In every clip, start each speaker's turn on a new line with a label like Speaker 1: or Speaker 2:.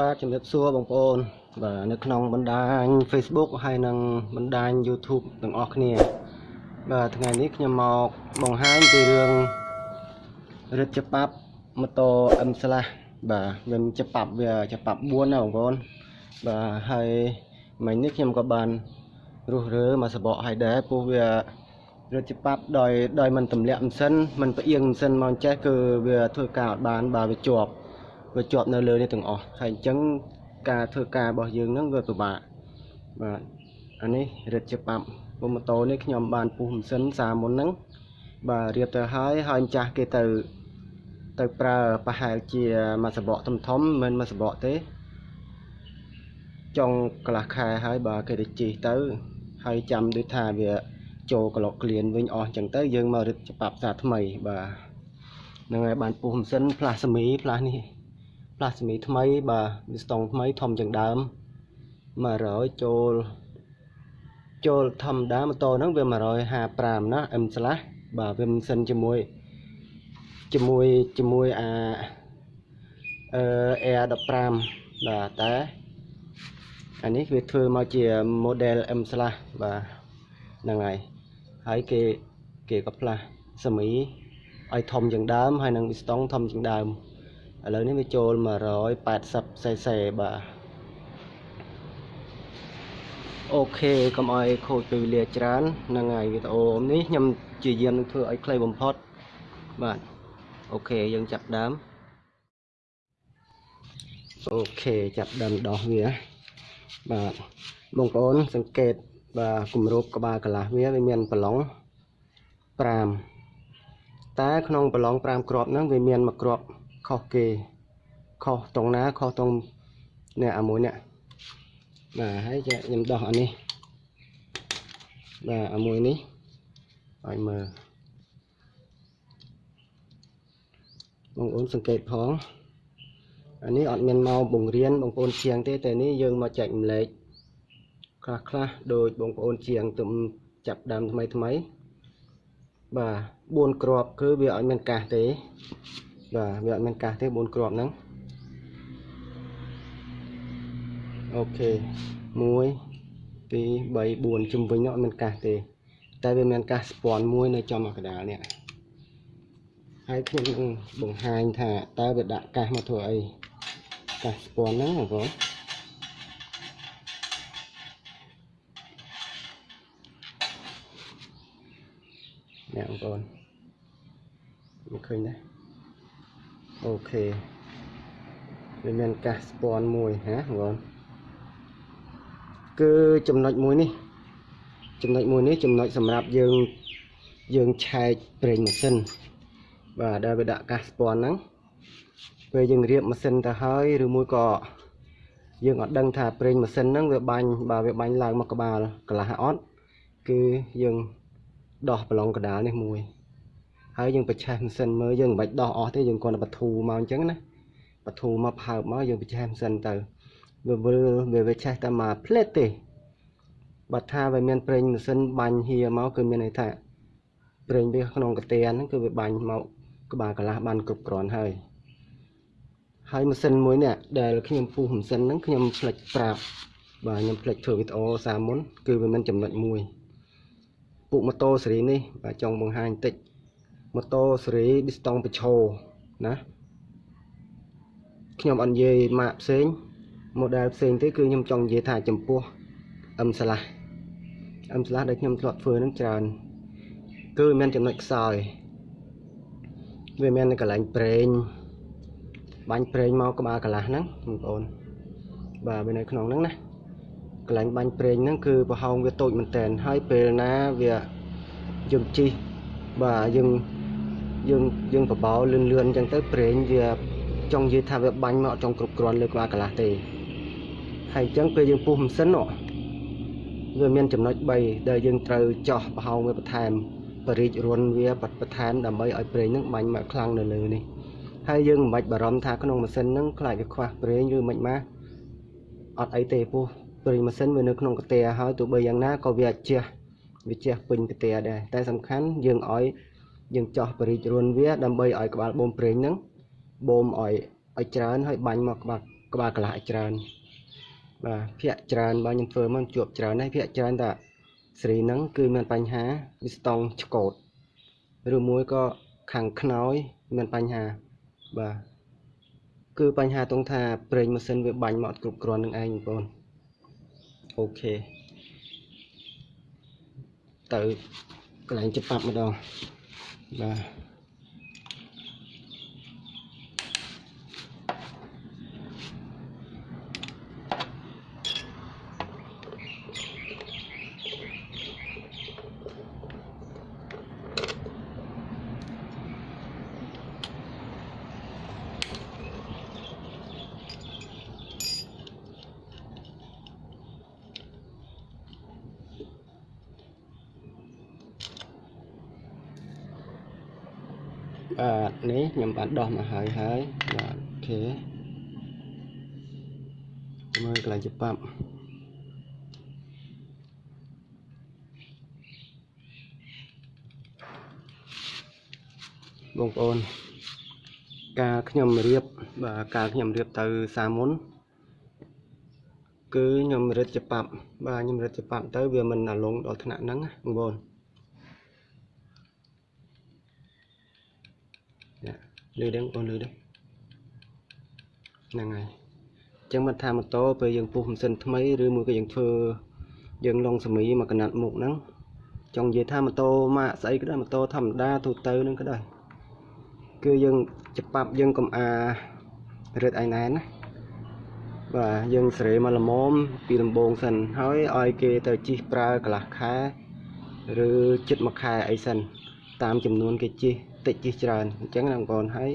Speaker 1: បាទជំរាបសួរបងប្អូនបាទនៅក្នុងបណ្ដាញ Facebook ហើយនិងបណ្ដាញ YouTube ទាំងអស់គ្នា បាទថ្ងៃនេះខ្ញុំមកបង្ហាញពីរឿងរឹតច្បាប់ម៉ូតូ M slash បាទវាច្បាប់វាច្បាប់4ណាបងប្អូនបាទហើយមិញនេះខ្ញុំក៏បានរុះរើមកសបកឲ្យដែរពោះវារឹតច្បាប់ដោយដោយមិនទម្លាក់ម៉ាស៊ីនមិនផ្អៀងម៉ាស៊ីនមកអញ្ចេះគឺវាធ្វើការអត់បានបាទវាជាប់ វាជាប់នៅលើនេះទាំងអស់ហើយអញ្ចឹងការធ្វើការរបស់យើងហ្នឹងវាពិបាកបាទអានេះរឹតច្បាប់ពុំម៉ូតូនេះខ្ញុំបានពុះម៉ាស៊ីនសាមុនហ្នឹងបាទរៀបទៅហើយហើយម្ចាស់គេទៅទៅប្រើប្រហែលជាមួយសបកធំធំមិនមួយសបកទេចុងកន្លះខែហើយបាទគេទៅជីទៅ ហើយចាំដូចថាវាចូលក្លោកក្លៀនវិញអស់អញ្ចឹងទៅយើងមករឹតច្បាប់សាថ្មីបាទហ្នឹងហើយបានពុះម៉ាស៊ីនផ្លាស់សេមីផ្លាស់នេះ ផ្លាស់សេមីថ្មីបាទវាស្តង់ថ្មីធំជាងដើម100ចូលចូលធម្មតាម៉ូតូហ្នឹងវា155ណា M slash បាទវាម៉ាស៊ីនជាមួយជាមួយជាមួយអាអឺ Air 15បាទតែអានេះវាធ្វើមកជា model M slash បាទហ្នឹងហើយហើយគេគេក៏ផ្លាស់សេមីឲ្យធំជាងដើមហើយនឹងវីស្តុងធំជាងដើម ឥឡូវនេះវាចូល 180cc បាទអូខេកុំឲ្យខូចពេលវេលាច្រើនហ្នឹងហើយវីដេអូនេះខ្ញុំជាយាមនឹងធ្វើឲ្យខ្លីបំផុតបាទអូខេយើងចាប់ដើមអូខេចាប់ដើមដោះវាបាទបងប្អូនសង្កេតបាទគម្របក្បាលកន្លះវាវាមានប្រឡង5តែក្នុងប្រឡង5គ្រាប់ហ្នឹងវាមានមួយគ្រាប់ ខុសគេខុសត្រង់ណាខុសត្រង់នេះអាមួយនេះបាទហើយខ្ញុំដោះអានេះបាទអាមួយនេះឲ្យមើលបងប្អូនសង្កេតផងអានេះអត់មានមកបង្រៀនបងប្អូនជាងទេតែនេះយើងមកចែកម្លែកខ្លះខ្លះដោយបងប្អូនជាងទំចាប់ដើមថ្មីថ្មីបាទ4គ្រាប់គឺវាអត់មានកាសទេ បាទវាអត់មានកាសទេ4គ្រាប់ហ្នឹងអូខេ1 2 3 4ជំវិញនោះអត់មានកាសទេ តែវាមានកាសស្ពាន់មួយនៅចំកណ្ដាលនេះហើយខ្ញុំនឹងបង្ហាញថាតើវាដាក់កាសមកធ្វើអីកាសស្ពាន់ហ្នឹងបងប្អូននេះបងប្អូនមកឃើញទេ អូខេវាមានកាសស្ពាន់មួយណាបងប្អូនគឺចំណុចមួយនេះ ចំណុចមួយនេះចំណុចសម្រាប់យើងយើងឆែកប្រេងម៉ាស៊ីនបាទដែលវាដាក់កាសស្ពាន់ហ្នឹងពេលយើងរៀបម៉ាស៊ីនទៅហើយឬមួយក៏យើងអត់ដឹងថាប្រេងម៉ាស៊ីនហ្នឹងវាបាញ់បាទវាបាញ់ឡើងមកក្បាលកន្លះអត់គឺយើងដោះប្រឡងកដាលនេះមួយ ហើយយើងបញ្ឆេះម៉ាស៊ីនមើលយើងមិនបាច់ដោះអស់ទេយើងគ្រាន់តែបធូរមកអញ្ចឹងណាបធូរមកផើបមកយើងបញ្ឆេះម៉ាស៊ីនទៅវាវិលវាវាឆេះតែមកផ្លេតទេបើថាវាមានប្រេងម៉ាស៊ីនបាញ់ហៀមកគឺមានន័យថាប្រេងវាក្នុងកាទៀនហ្នឹងគឺវាបាញ់មកក្បាលកន្លះបានគ្រប់គ្រាន់ហើយហើយម៉ាស៊ីនមួយនេះដែលខ្ញុំពុះម៉ាស៊ីនហ្នឹងខ្ញុំផ្លិចប្រាប់បាទខ្ញុំផ្លិចធ្វើវីដេអូសារមុនគឺវាមានចំណុចមួយពុកម៉ូតូស៊េរីនេះបាទចង់បង្ហាញបន្តិច ម៉ូតូស៊េរីប៊ីស្តង់បឆោណាខ្ញុំអត់និយាយម៉ាកផ្សេង model ផ្សេងទេគឺខ្ញុំចង់និយាយថាចំពោះ M slash M slash ដែលខ្ញុំធ្លាប់ធ្វើនឹងច្រើន គឺមានចំណុចខ្សោយវាមានកន្លែងប្រេងបាញ់ប្រេងមកក្បាលកន្លះហ្នឹងបងប្អូនបាទវានៅក្នុងហ្នឹងណាកន្លែងបាញ់ប្រេងហ្នឹងគឺប្រហោងវាតូចមែនតែនហើយពេលណាវាយើងជីបាទយើង យើងយើងបបោលឿនលឿនអញ្ចឹងទៅប្រេងវាចង់និយាយថាវាបាញ់មកចង់គ្រប់គ្រាន់លើក្បាលកន្លះទេហើយអញ្ចឹងពេលយើងពុះម៉ាស៊ីនវាមានចំណុច3ដែលយើងត្រូវចោះប្រហោងវាបន្ថែមបរិចរុនវាបន្ថែមដើម្បីឲ្យប្រេងហ្នឹងបាញ់មកខ្លាំងនៅលើនេះហើយយើងមិនបាច់បារម្ភថាក្នុងម៉ាស៊ីនហ្នឹងខ្លាចវាខ្វះប្រេងឬមិនម៉ាអត់អីទេពោះប្រេងម៉ាស៊ីនវានៅក្នុងកាតែហើយទោះបីយ៉ាងណាក៏វាអាចជះវាជះពេញកាតែដែរតែសំខាន់យើងឲ្យ យើងចោះបរិចរុនវាដើម្បីឲ្យក្បាលបូមប្រេងហ្នឹងបូមឲ្យឲ្យច្រើនហើយបាញ់មកក្បាលក្បាលកន្លះឲ្យច្រើនបាទភាកច្រើនបើខ្ញុំធ្វើមកជួបច្រើនហើយភាកច្រើនតាសេរីហ្នឹងគឺមានបញ្ហាវាស្តង់ឆ្កូតឬមួយក៏ខាងខ្នើយមានបញ្ហាបាទគឺបញ្ហាតង់ថាប្រេងម៉ាស៊ីនវាបាញ់មកអត់គ្រប់គ្រាន់នឹងឯងបងប្អូនអូខេទៅកន្លែងច្បាប់ម្ដង បាទ បាទនេះខ្ញុំបានដោះមកហើយហើយបាទអូខេមើលកន្លែងច្បាប់បងប្អូនការខ្ញុំរៀបបាទការខ្ញុំរៀបទៅសាមុនគឺខ្ញុំរឹតច្បាប់បាទខ្ញុំរឹតច្បាប់ទៅវាមិនអាលងដល់ថ្នាក់ហ្នឹងបងប្អូន លឺដឹងបងលឺដឹងហ្នឹងហើយអញ្ចឹងមិនថាម៉ូតូពេលយើងពុះម៉ាស៊ីនថ្មីឬមួយក៏យើងធ្វើយើងឡុងសមីមកកណាត់មុខហ្នឹងចង់និយាយថាម៉ូតូម៉ាកស្អីក៏ដោយម៉ូតូធម្មតាទូទៅហ្នឹងក៏ដោយគឺយើងច្បាប់យើងកំអារឹតឯណែនណាបាទយើងសេរីមកល្មមពីដំបូងសិនហើយឲ្យគេទៅជីកប្រើកន្លះខែឬចិត្តមួយខែអីសិនតាមចំនួនគេជីក តិចជិះច្រើនអញ្ចឹងបងប្អូនហើយ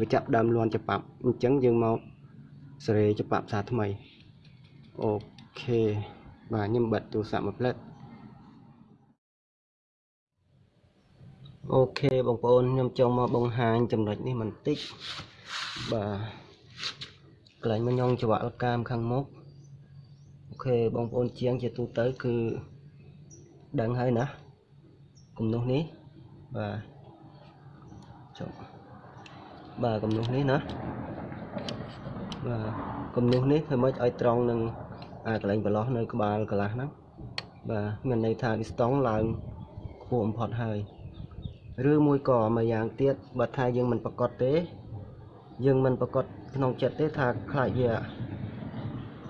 Speaker 1: វាចាប់ដើមលន់ច្បាប់អញ្ចឹងយើងមកសេរីច្បាប់ផ្សារថ្មីអូខេបាទខ្ញុំបិទទូរស័ព្ទមួយផ្លែតអូខេបងប្អូនខ្ញុំចង់មកបង្ហាញចំណុចនេះបន្តិចបាទកន្លែងមកញងច្រវាក់កាមខាងមុខអូខេបងប្អូនជាងជាទូទៅគឺដឹងហើយណាគំនោះនេះបាទ ចុះបាទគំនុះនេះណាបាទគំនុះនេះធ្វើម៉េចឲ្យត្រង់នឹងអាកន្លែងប្រឡោះនៅក្បាលកន្លះហ្នឹងបាទមានន័យថាវាស្តង់ឡើងខ្ពស់បំផុតហើយឬមួយក៏មួយយ៉ាងទៀតបើថាយើងមិនប្រកាសទេ យើងមិនប្រកាសក្នុងចិត្តទេថាខ្លាចវា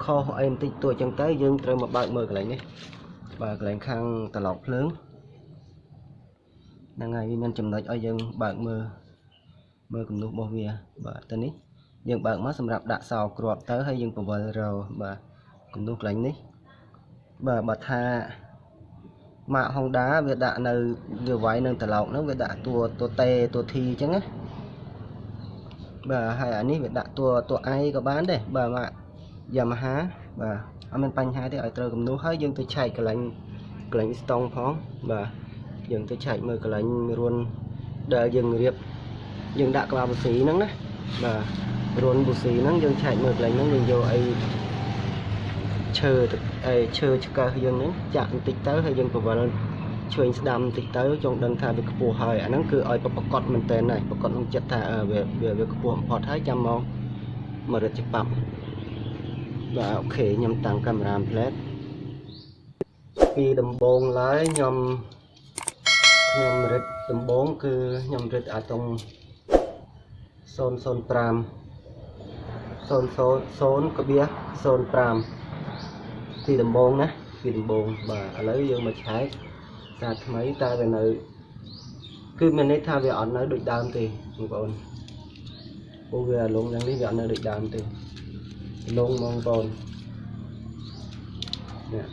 Speaker 1: ខុសអីបន្តិចតួចចឹងទៅយើងត្រូវមកបើកមើលកន្លែងនេះបាទកន្លែងខាងត្រឡោកភ្លើង ហ្នឹងហើយវាមានចំណុចឲ្យយើងបើកមើលមើលគំនូសរបស់វាបាទទៅនេះយើងបើកមកសម្រាប់ដាក់សោគ្រាប់ទៅហើយយើងពង្វិលរបាទគំនូសកន្លែងនេះបាទបើថាម៉ាក Honda វាដាក់នៅវាវាយនឹងត្រឡោកហ្នឹងវាដាក់តួតួតេតួ T អញ្ចឹងណាបាទហើយអានេះវាដាក់តួតួ I ក៏បានដែរបាទម៉ាក Yamaha បាទអត់មានបញ្ហាទេឲ្យត្រូវគំនូសហើយយើងទៅឆែកកន្លែងកន្លែងស្តង់ផងបាទ យើងទៅឆែកមើលកន្លែងរួនដែលយើងរៀបយើងដាក់ក្បាលប៊ូស៊ីហ្នឹងណាបាទរួនប៊ូស៊ីហ្នឹងយើងឆែកមើលកន្លែងហ្នឹងយើងយកអីឈើអីឈើឆ្កឹះយើងហ្នឹងចាក់បន្តិចទៅហើយយើងពវល់ឆ្វេងស្ដាំបន្តិចទៅចង់ដឹងថាវាខ្ពស់ហើយអាហ្នឹងគឺឲ្យប្រកបមែនតើហើយប្រកបក្នុងចិត្តថាវាវាខ្ពស់បំផុតហើយចាំមកមករត់ច្បាប់បាទអូខេខ្ញុំតាំងកាមេរ៉ាផ្លែតពីដំបូងឡើយខ្ញុំ ខ្ញុំរឹតដំបងគឺខ្ញុំរឹតអាតុង005 000កបៀ05ទីដំបងណាទីដំបងបាទឥឡូវយើងមកឆែកសារថ្មីតែវានៅ គឺមានន័យថាវាអត់នៅដូចដើមទេបងប្អូនព្រោះវាលងយ៉ាងនេះវាអត់នៅដូចដើមទេលងបងប្អូននេះ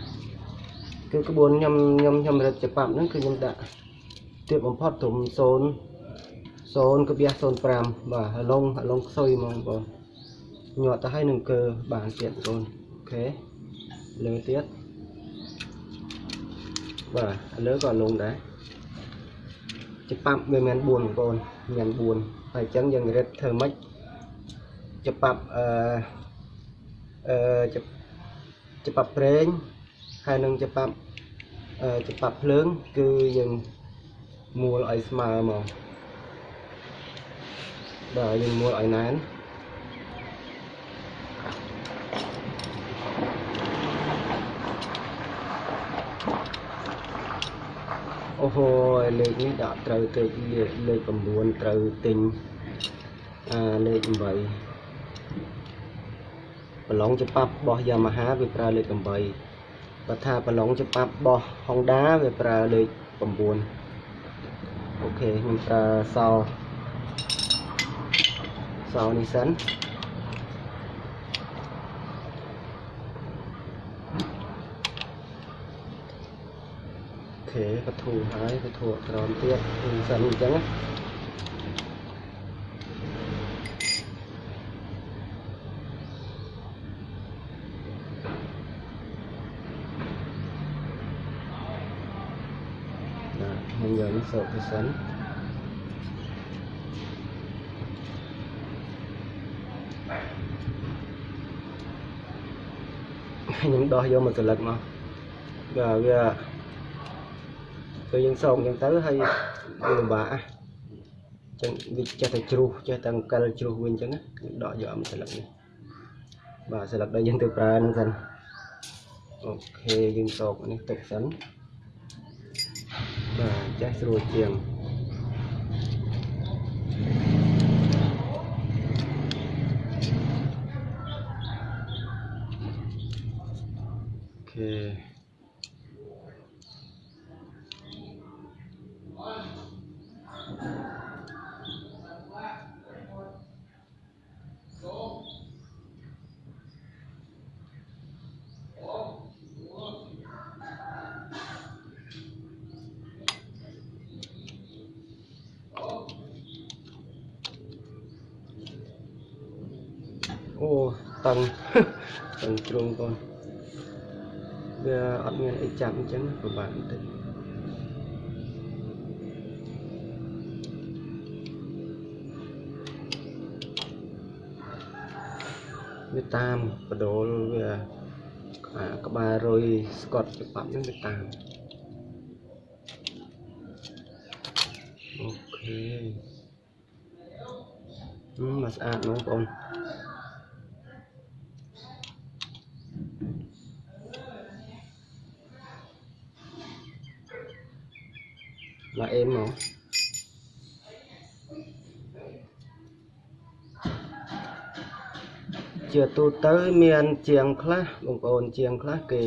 Speaker 1: គឺក្បួនខ្ញុំខ្ញុំខ្ញុំរឹតច្បាប់ហ្នឹងគឺខ្ញុំដាក់ ទាបបំផុតត្រឹម0 0.05បាទឡុងឡុងខ្សុយហ្មងបងញាត់ទៅឲ្យនឹងកើបានទៀតបងអូខេលើទៀតបាទលើក៏លងដែរច្បាប់វាមាន4បងប្អូនមាន4ហើយអញ្ចឹងយើងរឹតធ្វើម៉េចច្បាប់អឺអឺច្បាប់ប្រេងហើយនឹងច្បាប់អឺច្បាប់ភ្លើង គឺយើង មូលឲ្យស្មើមកបាទយើងមូលឲ្យណែនអូហូលេខនេះដាក់ត្រូវទេលេខ9ត្រូវទិញអាលេខ8ប្រឡងច្បាប់របស់ Yamaha វាប្រើលេខ8បើថាប្រឡងច្បាប់របស់ Honda វាប្រើលេខ9 អូខេខ្ញុំប្រើសោសោនេះសិនខេកធូហើយកធូក្រោមទៀតសិនអញ្ចឹងណា ខ្ញុំយកនេះសោកទៅសិនខ្ញុំដោះយកមកស្លឹកមកវាវាពេលយើងសោកអញ្ចឹងទៅហើយវាលំបាកអញ្ចឹងវាចេះតែជ្រុះចេះតែអង្គិលជ្រុះវិញអញ្ចឹងយើងដកយកមកស្លឹកនេះបាទស្លឹកដែលយើងទៅប្រើហ្នឹងសិនអូខេយើងសោកនេះទុកសិន បាទចេះស្រួលជាងអូខេ អូតឹងតឹងជ្រុងកូនវាអត់មានអីចាប់អញ្ចឹងពិបាកបន្តិចវាតាមបដូលវាអាក្បាលរុយស្កត់ច្បាប់ហ្នឹងវាតាមអូខេហឹមមកស្អាតហ្មងបងប្អូន អេមមកជាទូទៅមានជាងខ្លះបងប្អូនជាងខ្លះគេ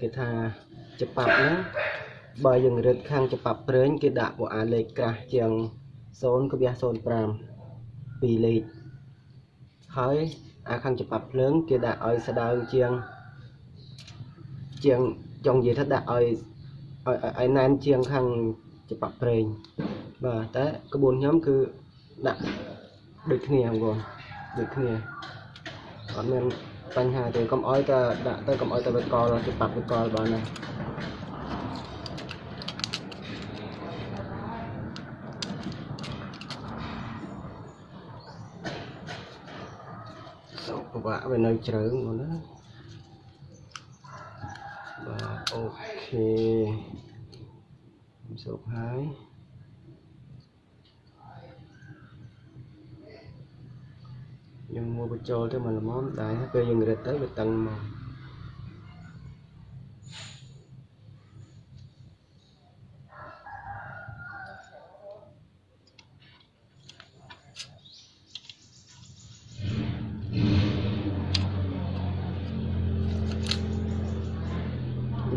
Speaker 1: គេថាច្បាប់ហ្នឹងបើយើងរឹតខាងច្បាប់ព្រេងគេដាក់ពួកអាលេខក្រាស់ជាង0.05ពីរលេខហើយអាខាងច្បាប់ភ្លើងគេដាក់ឲ្យស្ដើងជាងជាងចង់និយាយថាដាក់ឲ្យឲ្យឲ្យណែនជាងខាង ច្បាប់ប្រេងបាទតែក្បួនខ្ញុំគឺដាក់ដូចគ្នាបងប្អូនដូចគ្នាអត់មានបញ្ហាទេកុំអោយតែដាក់ទៅកុំអោយតែវាកលច្បាប់វាកលបានណាសូមពិបាកវានៅជ្រៅបងណាបាទអូខេ សុខហើយយើងមកបញ្ចូលទៅមកល្មមដែរពេលយើងរឹតទៅវាតឹងមក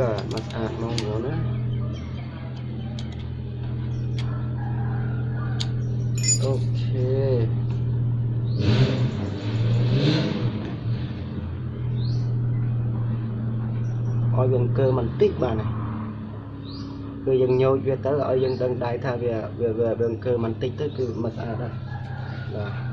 Speaker 1: បាទមកស្អាតមកមកណាអូខេឲ្យវាអង្គើបន្តិចបាទណាគឺយើងញោចវាទៅឲ្យយើងដឹងដែរថាវាវាវាអង្គើបន្តិចទៅគឺមិនស្អាតដែរបាទ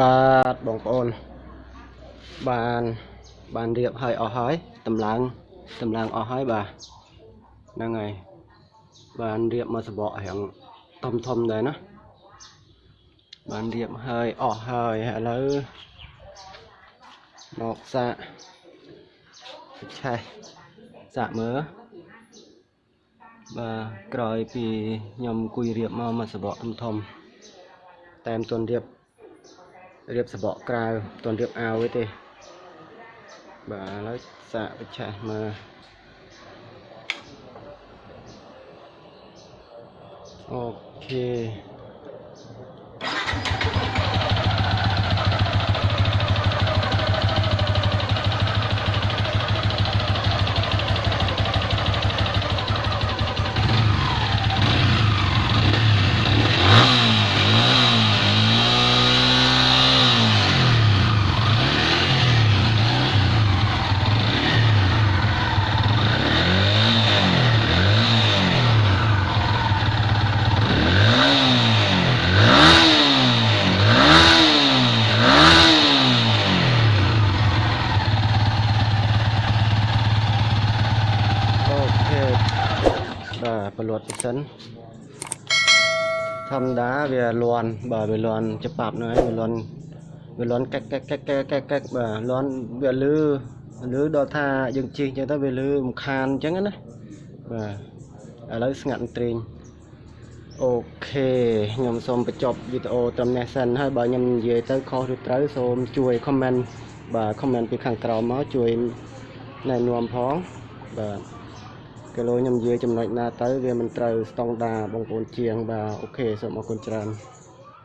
Speaker 1: បាទបងប្អូនបានបានរៀបហើយអស់ហើយតម្លើងតម្លើងអស់ហើយបាទហ្នឹងហើយបានរៀបមកសបករៀងធំធំដែរណាបានរៀបហើយអស់ហើយឥឡូវមកសាកឆេះសាកមើលបាទក្រោយពីខ្ញុំអង្គុយរៀបមកមកសបកធំធំតែមិនទាន់រៀប រៀបសបកក្រៅមិនទាន់រៀបអាវទេបាទឥឡូវសាកវិឆេះមើលអូខេអូខេបាទប្រលត់សិន ធម្មតាវាលន់បាទវាលន់ច្បាប់ហ្នឹងហើយវាលន់វាលន់កាក់កាក់កាក់កាក់កាក់កាក់បាទលន់វាលឺលឺដល់ថាយើងជិះអញ្ចឹងទៅវាលឺរំខានអញ្ចឹងណាបាទឥឡូវស្ងាត់ត្រេងអូខេខ្ញុំសូមបញ្ចប់វីដេអូត្រឹមនេះសិនហើយបើខ្ញុំនិយាយទៅខុសឬត្រូវសូមជួយ comment បាទ comment ពីខាងក្រោមមកជួយណែនាំផងបាទ គីឡូខ្ញុំនិយាយចំណុចណាទៅវាមិនត្រូវស្តង់ដារបងប្អូនជាងបាទអូខេសូមអរគុណច្រើន